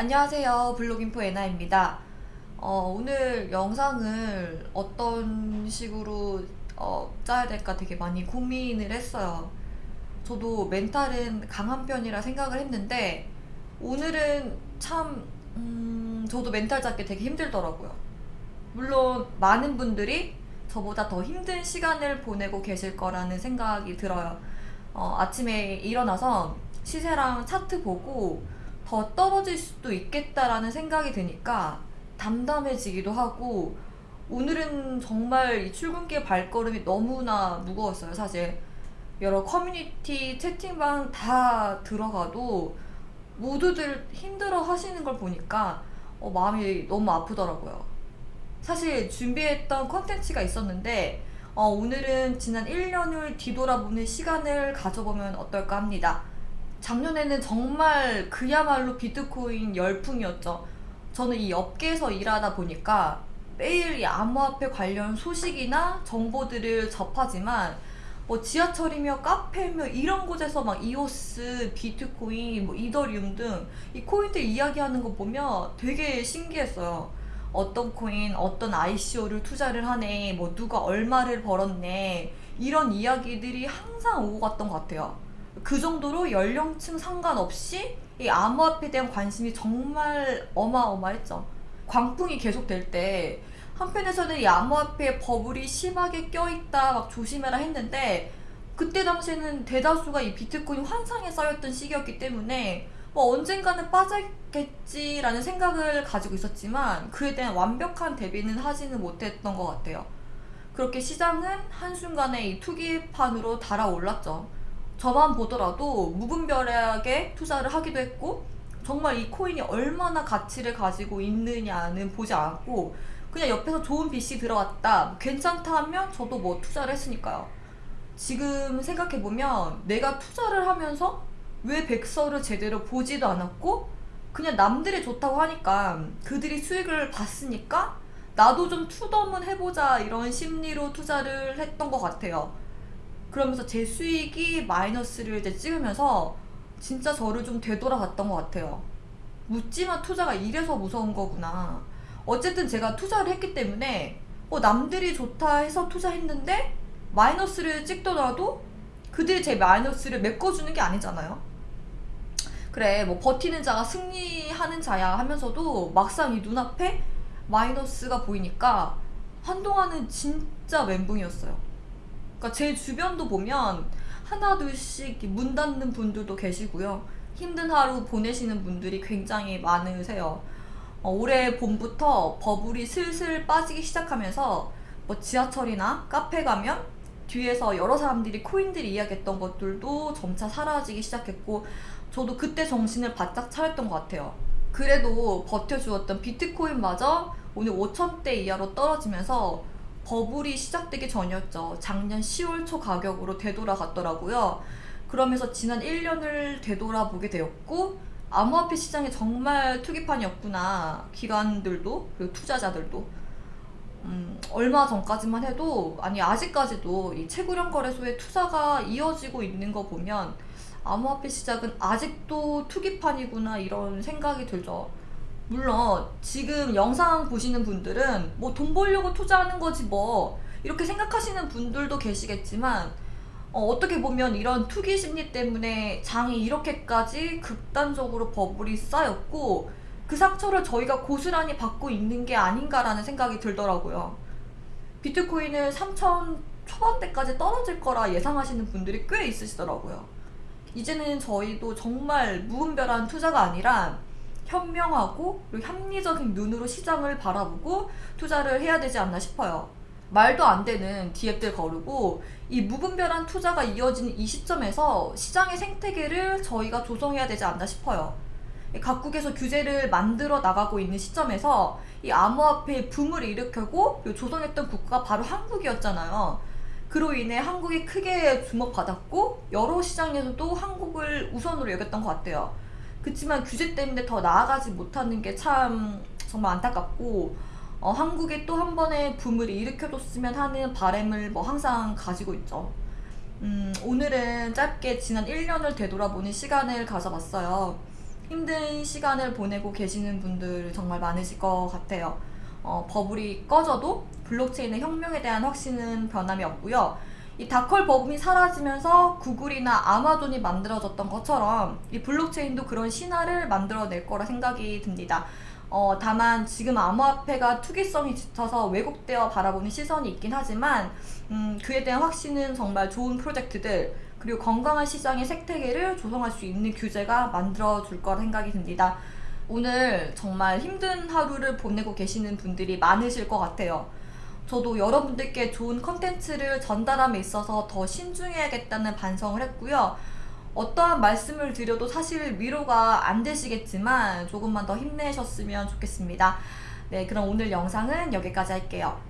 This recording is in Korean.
안녕하세요. 블로깅포 에나입니다. 어, 오늘 영상을 어떤 식으로 어, 짜야 될까 되게 많이 고민을 했어요. 저도 멘탈은 강한 편이라 생각을 했는데 오늘은 참 음, 저도 멘탈 잡기 되게 힘들더라고요. 물론 많은 분들이 저보다 더 힘든 시간을 보내고 계실 거라는 생각이 들어요. 어, 아침에 일어나서 시세랑 차트 보고 더 떨어질 수도 있겠다라는 생각이 드니까 담담해지기도 하고 오늘은 정말 이 출근길 발걸음이 너무나 무거웠어요. 사실 여러 커뮤니티 채팅방 다 들어가도 모두들 힘들어 하시는 걸 보니까 어, 마음이 너무 아프더라고요. 사실 준비했던 컨텐츠가 있었는데 어, 오늘은 지난 1년을 뒤돌아보는 시간을 가져보면 어떨까 합니다 작년에는 정말 그야말로 비트코인 열풍이었죠. 저는 이 업계에서 일하다 보니까 매일 이 암호화폐 관련 소식이나 정보들을 접하지만 뭐 지하철이며 카페며 이런 곳에서 막 이오스, 비트코인, 뭐 이더리움 등 이 코인들 이야기하는 거 보면 되게 신기했어요. 어떤 코인, 어떤 ICO를 투자를 하네, 뭐 누가 얼마를 벌었네 이런 이야기들이 항상 오고 갔던 것 같아요. 그 정도로 연령층 상관없이 이 암호화폐에 대한 관심이 정말 어마어마했죠. 광풍이 계속될 때 한편에서는 이 암호화폐 버블이 심하게 껴있다 막 조심해라 했는데 그때 당시에는 대다수가 이 비트코인 환상에 쌓였던 시기였기 때문에 뭐 언젠가는 빠졌겠지라는 생각을 가지고 있었지만 그에 대한 완벽한 대비는 하지는 못했던 것 같아요. 그렇게 시장은 한순간에 이 투기판으로 달아올랐죠. 저만 보더라도 무분별하게 투자를 하기도 했고 정말 이 코인이 얼마나 가치를 가지고 있느냐는 보지 않았고 그냥 옆에서 좋은 빚이 들어왔다 괜찮다 하면 저도 뭐 투자를 했으니까요. 지금 생각해보면 내가 투자를 하면서 왜 백서를 제대로 보지도 않았고 그냥 남들이 좋다고 하니까 그들이 수익을 봤으니까 나도 좀 투덤은 해보자 이런 심리로 투자를 했던 것 같아요 그러면서 제 수익이 마이너스를 이제 찍으면서 진짜 저를 좀 되돌아봤던 것 같아요. 묻지마 투자가 이래서 무서운 거구나. 어쨌든 제가 투자를 했기 때문에 어, 남들이 좋다 해서 투자했는데 마이너스를 찍더라도 그들이 제 마이너스를 메꿔주는 게 아니잖아요. 그래 뭐 버티는 자가 승리하는 자야 하면서도 막상 이 눈앞에 마이너스가 보이니까 한동안은 진짜 멘붕이었어요. 그러니까 제 주변도 보면 하나 둘씩 문 닫는 분들도 계시고요. 힘든 하루 보내시는 분들이 굉장히 많으세요. 어, 올해 봄부터 버블이 슬슬 빠지기 시작하면서 뭐 지하철이나 카페 가면 뒤에서 여러 사람들이 코인들이 이야기했던 것들도 점차 사라지기 시작했고 저도 그때 정신을 바짝 차렸던 것 같아요. 그래도 버텨주었던 비트코인마저 오늘 5천대 이하로 떨어지면서 버블이 시작되기 전이었죠. 작년 10월 초 가격으로 되돌아갔더라고요. 그러면서 지난 1년을 되돌아보게 되었고 암호화폐 시장이 정말 투기판이었구나. 기관들도 그리고 투자자들도 음, 얼마 전까지만 해도 아니 아직까지도 이 채굴형 거래소의 투자가 이어지고 있는 거 보면 암호화폐 시장은 아직도 투기판이구나 이런 생각이 들죠. 물론 지금 영상 보시는 분들은 뭐 돈 벌려고 투자하는 거지 뭐 이렇게 생각하시는 분들도 계시겠지만 어, 떻게 보면 이런 투기 심리 때문에 장이 이렇게까지 극단적으로 버블이 쌓였고 그 상처를 저희가 고스란히 받고 있는 게 아닌가라는 생각이 들더라고요. 비트코인을 3천 초반대까지 떨어질 거라 예상하시는 분들이 꽤 있으시더라고요. 이제는 저희도 정말 무분별한 투자가 아니라 현명하고 그리고 합리적인 눈으로 시장을 바라보고 투자를 해야 되지 않나 싶어요. 말도 안 되는 디앱들 거르고 이 무분별한 투자가 이어지는 이 시점에서 시장의 생태계를 저희가 조성해야 되지 않나 싶어요. 각국에서 규제를 만들어 나가고 있는 시점에서 이 암호화폐의 붐을 일으켜고 조성했던 국가가 바로 한국이었잖아요. 그로 인해 한국이 크게 주목받았고 여러 시장에서도 한국을 우선으로 여겼던 것 같아요. 그렇지만 규제 때문에 더 나아가지 못하는 게 참 정말 안타깝고 어, 한국에 또한 번의 붐을 일으켜줬으면 하는 바램을 뭐 항상 가지고 있죠. 음, 오늘은 짧게 지난 1년을 되돌아보는 시간을 가져봤어요. 힘든 시간을 보내고 계시는 분들 정말 많으실 것 같아요. 어, 버블이 꺼져도 블록체인의 혁명에 대한 확신은 변함이 없고요. 이 다컬 버블이 사라지면서 구글이나 아마존이 만들어졌던 것처럼 이 블록체인도 그런 신화를 만들어낼 거라 생각이 듭니다. 어, 다만 지금 암호화폐가 투기성이 짙어서 왜곡되어 바라보는 시선이 있긴 하지만 음, 그에 대한 확신은 정말 좋은 프로젝트들 그리고 건강한 시장의 생태계를 조성할 수 있는 규제가 만들어 줄 거라 생각이 듭니다. 오늘 정말 힘든 하루를 보내고 계시는 분들이 많으실 것 같아요. 저도 여러분들께 좋은 컨텐츠를 전달함에 있어서 더 신중해야겠다는 반성을 했고요. 어떠한 말씀을 드려도 사실 위로가 안 되시겠지만 조금만 더 힘내셨으면 좋겠습니다. 네, 그럼 오늘 영상은 여기까지 할게요.